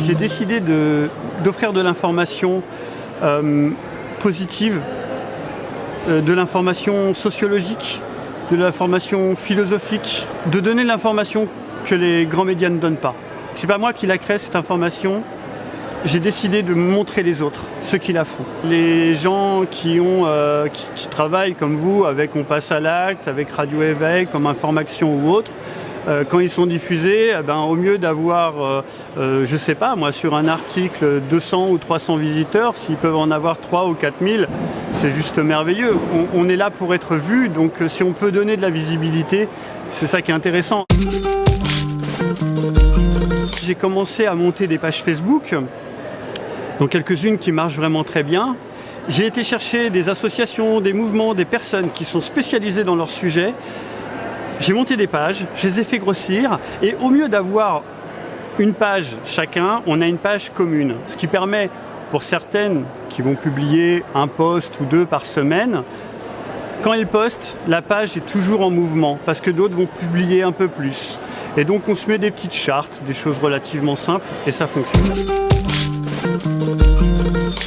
J'ai décidé d'offrir de, l'information euh, positive, euh, de l'information sociologique, de l'information philosophique, de donner l'information que les grands médias ne donnent pas. C'est pas moi qui la crée cette information, j'ai décidé de montrer les autres, ceux qui la font. Les gens qui, ont, euh, qui, travaillent comme vous, avec On passe à l'acte, avec Radio Éveil, comme Information ou autre, euh, quand ils sont diffusés, eh ben, au mieux d'avoir, euh, euh, je sais pas, moi, sur un article 200 ou 300 visiteurs, s'ils peuvent en avoir 3 ou 4000, c'est juste merveilleux. On, on, est là pour être vu, donc si on peut donner de la visibilité, c'est ça qui est intéressant. J'ai commencé à monter des pages Facebook, donc quelques-unes qui marchent vraiment très bien. J'ai été chercher des associations, des mouvements, des personnes qui sont spécialisées dans leur sujet j'ai monté des pages, je les ai fait grossir, et au mieux d'avoir une page chacun, on a une page commune. Ce qui permet pour certaines qui vont publier un post ou deux par semaine, quand elles postent, la page est toujours en mouvement, parce que d'autres vont publier un peu plus. Et donc on se met des petites chartes, des choses relativement simples, et ça fonctionne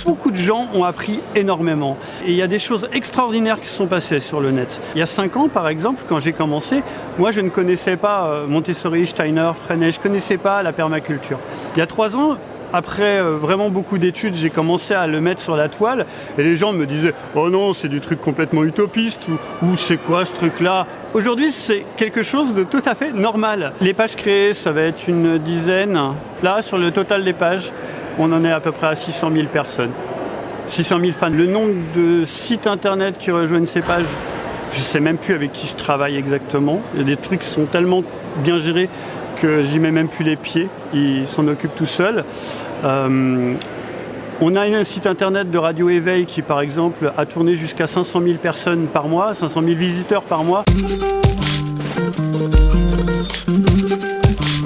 beaucoup de gens ont appris énormément. Et il y a des choses extraordinaires qui se sont passées sur le net. Il y a cinq ans, par exemple, quand j'ai commencé, moi je ne connaissais pas euh, Montessori, Steiner, Freinet, je ne connaissais pas la permaculture. Il y a trois ans, après euh, vraiment beaucoup d'études, j'ai commencé à le mettre sur la toile et les gens me disaient « Oh non, c'est du truc complètement utopiste » ou, c'est quoi ce truc-là » Aujourd'hui, c'est quelque chose de tout à fait normal. Les pages créées, ça va être une dizaine. Là, sur le total des pages, on en est à peu près à 600 000 personnes. 600 000 fans. Le nombre de sites internet qui rejoignent ces pages, je ne sais même plus avec qui je travaille exactement. Il y a des trucs qui sont tellement bien gérés que j'y mets même plus les pieds. Ils s'en occupent tout seuls. Euh, on a un site internet de Radio Éveil qui, par exemple, a tourné jusqu'à 500 000 personnes par mois, 500 000 visiteurs par mois.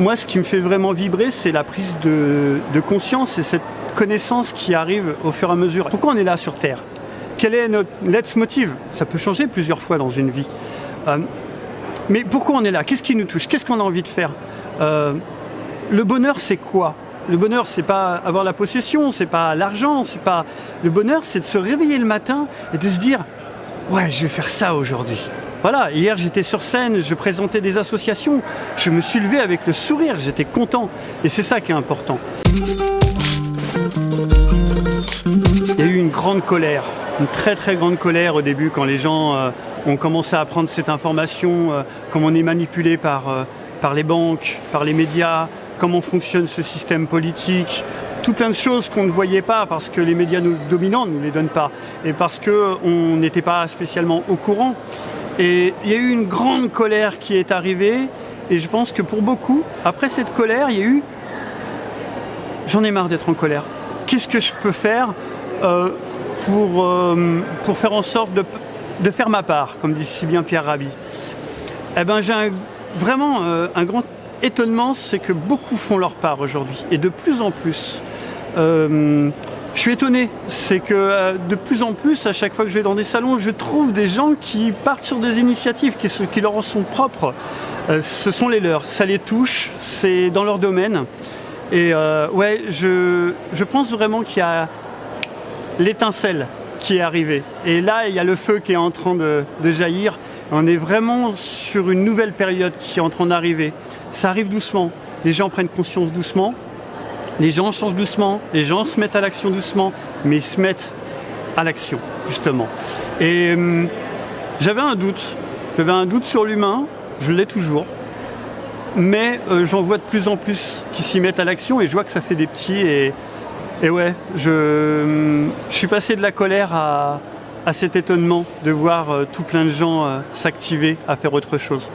Moi, ce qui me fait vraiment vibrer, c'est la prise de, conscience et cette connaissances qui arrivent au fur et à mesure. Pourquoi on est là sur Terre? Quel est notre let's motive Ça peut changer plusieurs fois dans une vie. Euh, mais pourquoi on est là? Qu'est-ce qui nous touche? Qu'est-ce qu'on a envie de faire? Euh, Le bonheur, c'est quoi? Le bonheur, c'est pas avoir la possession, c'est pas l'argent, c'est pas. Le bonheur, c'est de se réveiller le matin et de se dire Ouais, je vais faire ça aujourd'hui. Voilà, hier j'étais sur scène, je présentais des associations, je me suis levé avec le sourire, j'étais content. Et c'est ça qui est important. Il y a eu une grande colère, une très très grande colère au début quand les gens euh, ont commencé à prendre cette information, euh, comment on est manipulé par, euh, par les banques, par les médias, comment fonctionne ce système politique, tout plein de choses qu'on ne voyait pas parce que les médias nous, dominants ne nous les donnent pas et parce qu'on n'était pas spécialement au courant. Et il y a eu une grande colère qui est arrivée et je pense que pour beaucoup, après cette colère, il y a eu j'en ai marre d'être en colère qu'est-ce que je peux faire euh, pour, euh, pour faire en sorte de, de, faire ma part, comme dit si bien Pierre Rabhi? Eh ben, j'ai vraiment euh, un grand étonnement, c'est que beaucoup font leur part aujourd'hui, et de plus en plus. Je suis étonné, c'est que de plus en plus, à chaque fois que je vais dans des salons, je trouve des gens qui partent sur des initiatives qui, leur sont propres. ce sont les leurs, ça les touche, c'est dans leur domaine. Et euh, ouais, je, je pense vraiment qu'il y a l'étincelle qui est arrivée. Et là, il y a le feu qui est en train de, jaillir. On est vraiment sur une nouvelle période qui est en train d'arriver. Ça arrive doucement. Les gens prennent conscience doucement. Les gens changent doucement. Les gens se mettent à l'action doucement. Mais ils se mettent à l'action, justement. Et hum, j'avais un doute. J'avais un doute sur l'humain. Je l'ai toujours mais euh, j'en vois de plus en plus qui s'y mettent à l'action et je vois que ça fait des petits et, et ouais, je, je, suis passé de la colère à, à cet étonnement de voir euh, tout plein de gens euh, s'activer à faire autre chose.